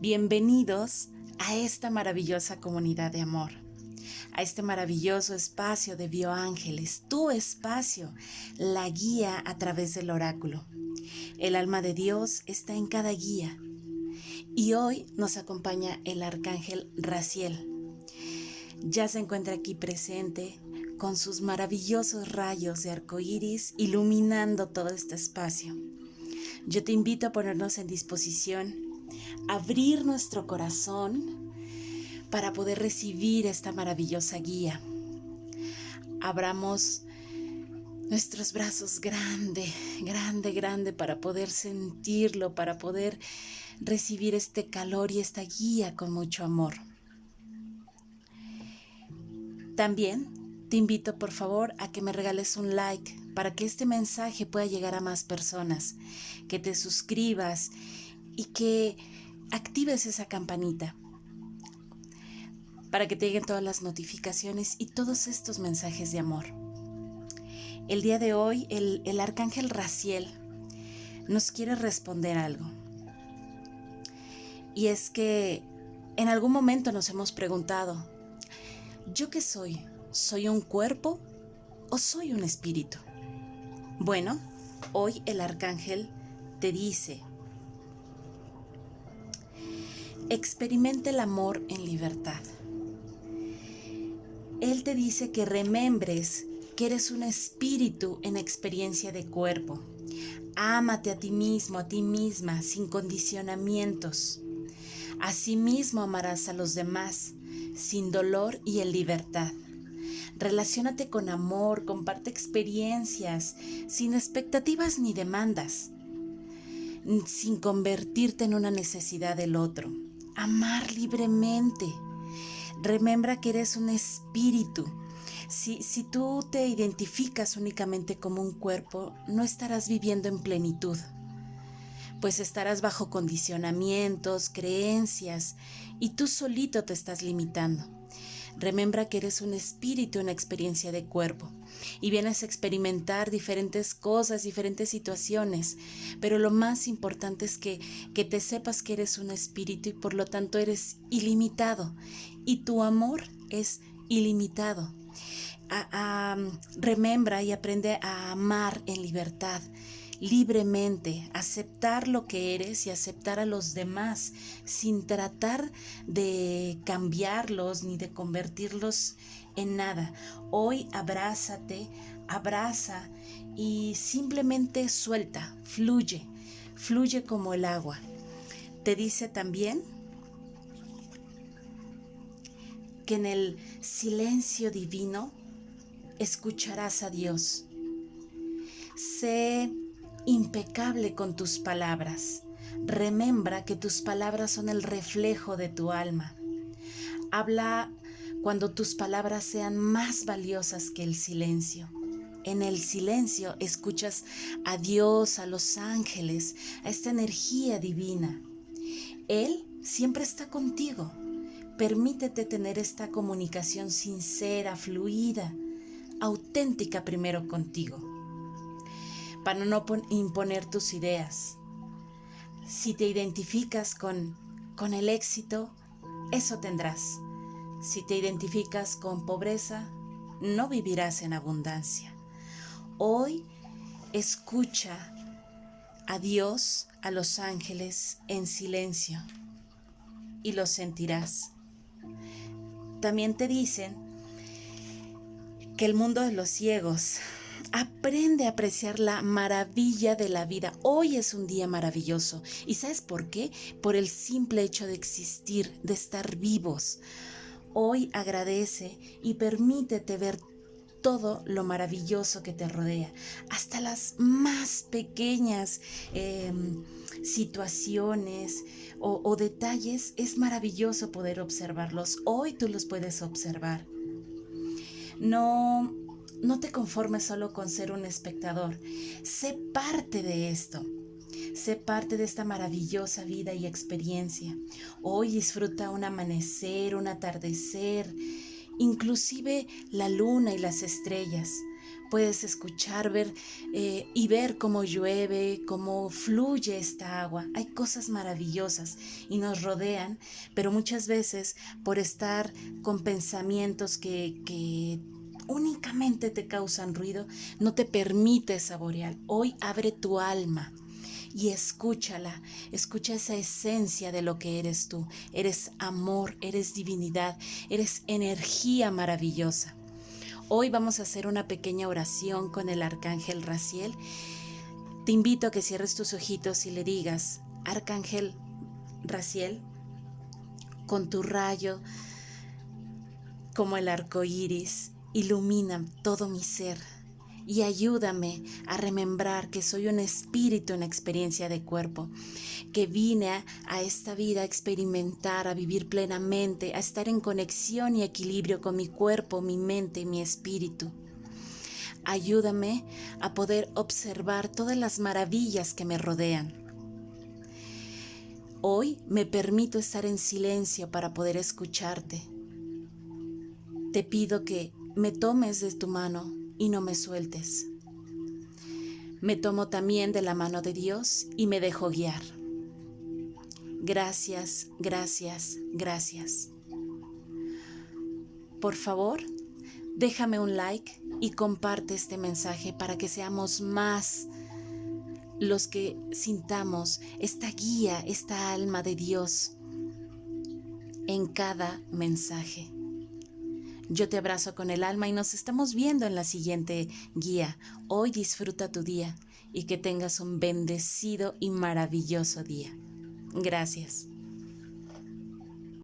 Bienvenidos a esta maravillosa comunidad de amor, a este maravilloso espacio de bioángeles, tu espacio, la guía a través del oráculo. El alma de Dios está en cada guía y hoy nos acompaña el arcángel Raciel. Ya se encuentra aquí presente con sus maravillosos rayos de arco iris iluminando todo este espacio. Yo te invito a ponernos en disposición abrir nuestro corazón para poder recibir esta maravillosa guía. Abramos nuestros brazos grande, grande, grande para poder sentirlo, para poder recibir este calor y esta guía con mucho amor. También te invito por favor a que me regales un like para que este mensaje pueda llegar a más personas, que te suscribas y que actives esa campanita para que te lleguen todas las notificaciones y todos estos mensajes de amor. El día de hoy el, el arcángel Raciel nos quiere responder algo. Y es que en algún momento nos hemos preguntado, ¿yo qué soy? ¿Soy un cuerpo o soy un espíritu? Bueno, hoy el arcángel te dice, experimente el amor en libertad. Él te dice que remembres que eres un espíritu en experiencia de cuerpo. Ámate a ti mismo, a ti misma, sin condicionamientos. Asimismo amarás a los demás, sin dolor y en libertad. Relaciónate con amor, comparte experiencias, sin expectativas ni demandas, sin convertirte en una necesidad del otro amar libremente. Remembra que eres un espíritu. Si, si tú te identificas únicamente como un cuerpo, no estarás viviendo en plenitud, pues estarás bajo condicionamientos, creencias, y tú solito te estás limitando. Remembra que eres un espíritu, una experiencia de cuerpo y vienes a experimentar diferentes cosas, diferentes situaciones, pero lo más importante es que, que te sepas que eres un espíritu y por lo tanto eres ilimitado. Y tu amor es ilimitado. remembra y aprende a amar en libertad libremente, aceptar lo que eres y aceptar a los demás sin tratar de cambiarlos ni de convertirlos en nada. Hoy abrázate, abraza y simplemente suelta, fluye, fluye como el agua. Te dice también que en el silencio divino escucharás a Dios. Sé impecable con tus palabras. Remembra que tus palabras son el reflejo de tu alma. Habla cuando tus palabras sean más valiosas que el silencio. En el silencio escuchas a Dios, a los ángeles, a esta energía divina. Él siempre está contigo. Permítete tener esta comunicación sincera, fluida, auténtica primero contigo para no imponer tus ideas. Si te identificas con, con el éxito, eso tendrás. Si te identificas con pobreza, no vivirás en abundancia. Hoy escucha a Dios, a los ángeles en silencio y lo sentirás. También te dicen que el mundo de los ciegos Aprende a apreciar la maravilla de la vida. Hoy es un día maravilloso. ¿Y sabes por qué? Por el simple hecho de existir, de estar vivos. Hoy agradece y permítete ver todo lo maravilloso que te rodea, hasta las más pequeñas em, situaciones o, o detalles, es maravilloso poder observarlos. Hoy tú los puedes observar. No no te conformes solo con ser un espectador. Sé parte de esto. Sé parte de esta maravillosa vida y experiencia. Hoy disfruta un amanecer, un atardecer, inclusive la luna y las estrellas, puedes escuchar, ver eh, y ver cómo llueve, cómo fluye esta agua. Hay cosas maravillosas y nos rodean, pero muchas veces por estar con pensamientos que, que únicamente te causan ruido, no te permite saborear. Hoy abre tu alma y escúchala, escucha esa esencia de lo que eres tú. Eres amor, eres divinidad, eres energía maravillosa. Hoy vamos a hacer una pequeña oración con el arcángel Raciel. Te invito a que cierres tus ojitos y le digas, Arcángel Raciel, con tu rayo como el arco iris, ilumina todo mi ser y ayúdame a remembrar que soy un espíritu en experiencia de cuerpo, que vine a, esta vida a experimentar, a vivir plenamente, a estar en conexión y equilibrio con mi cuerpo, mi mente y mi espíritu. Ayúdame a poder observar todas las maravillas que me rodean. Hoy me permito estar en silencio para poder escucharte. Te pido que me tomes de tu mano y no me sueltes. Me tomo también de la mano de Dios y me dejo guiar. Gracias, gracias, gracias. Por favor, déjame un like y comparte este mensaje para que seamos más los que sintamos esta guía, esta alma de Dios en cada mensaje. Yo te abrazo con el alma y nos estamos viendo en la siguiente guía. Hoy disfruta tu día y que tengas un bendecido y maravilloso día. Gracias.